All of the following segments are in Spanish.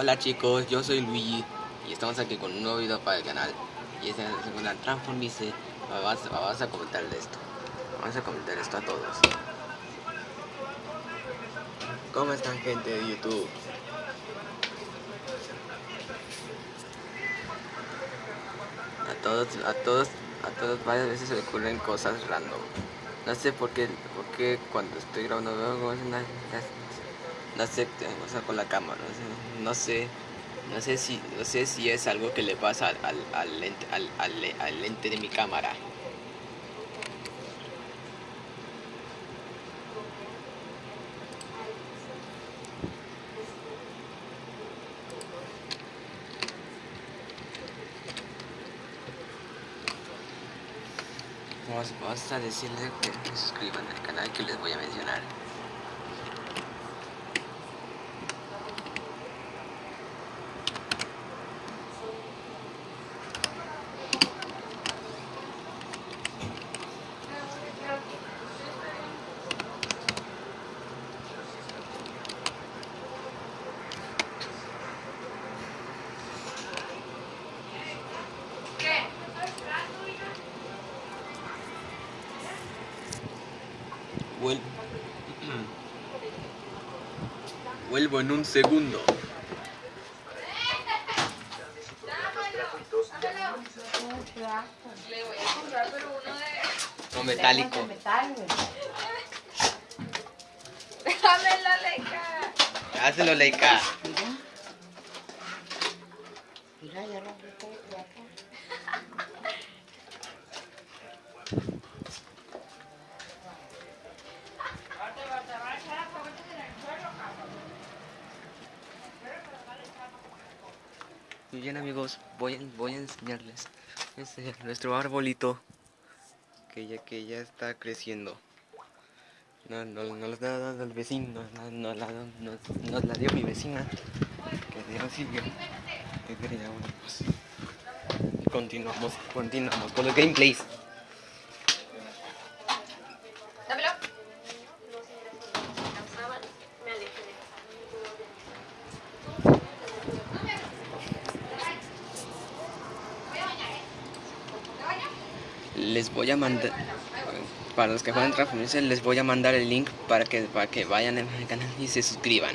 Hola chicos, yo soy Luigi y estamos aquí con un nuevo video para el canal. Y esta es la segunda Transformice vamos, a comentar esto. Vamos a comentar esto a todos. ¿Cómo están gente de YouTube? A todos, a todos, a todos varias veces se ocurren cosas random. No sé por qué, por qué cuando estoy grabando no o sea, con la cámara, no sé, no sé, si, no sé si es algo que le pasa al, al, lente, al, lente de mi cámara. Vamos, vamos a decirle que se suscriban al canal que les voy a mencionar. Vuelvo. Vuelvo en un segundo. Le voy a comprar, pero uno de. No metálico. Déjamelo, Leica. Hazlo, Leica. Mira, ya lo vi ya está. Muy bien amigos, voy, voy a enseñarles este, nuestro arbolito que ya, que ya está creciendo. No, no, no nos la dado el vecino, no, no la, no, nos la dio mi vecina, que Dios quería uno, pues. Continuamos, continuamos con los gameplays. Les voy a mandar, para los que juegan Transformers, les voy a mandar el link para que, para que vayan al canal y se suscriban.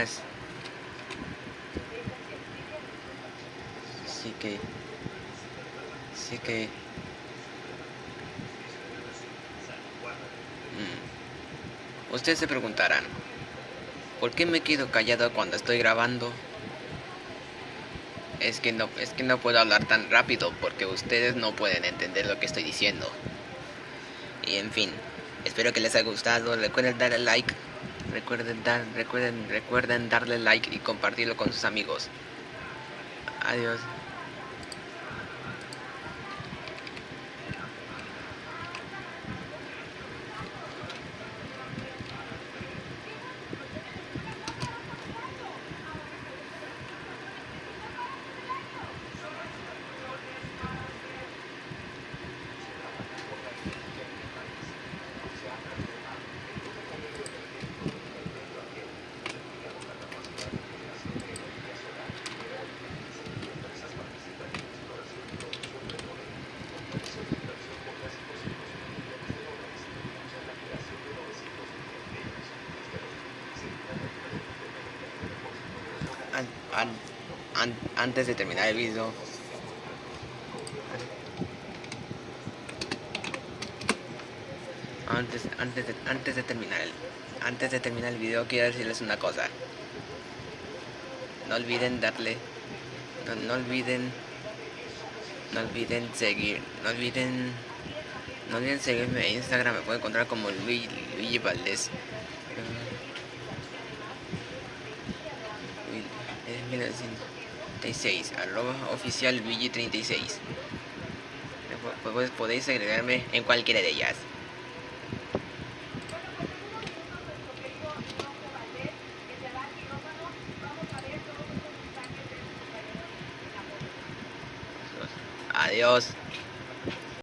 es... Sí que... Sí que... Mm. Ustedes se preguntarán, ¿por qué me quedo callado cuando estoy grabando? Es que no, es que no puedo hablar tan rápido porque ustedes no pueden entender lo que estoy diciendo. Y en fin, espero que les haya gustado. Recuerden darle like. Recuerden dar, recuerden, recuerden darle like y compartirlo con sus amigos. Adiós. An- an- an- antes de terminar el video. Antes antes de, antes de terminar el antes de terminar el video quiero decirles una cosa. No olviden darle no, no olviden no olviden seguir no olviden no olviden seguirme en Instagram. Me pueden encontrar como Luigi, Luigi Valdés es 1936 arroba oficial Luigi 36 pues podéis agregarme en cualquiera de ellas. Adiós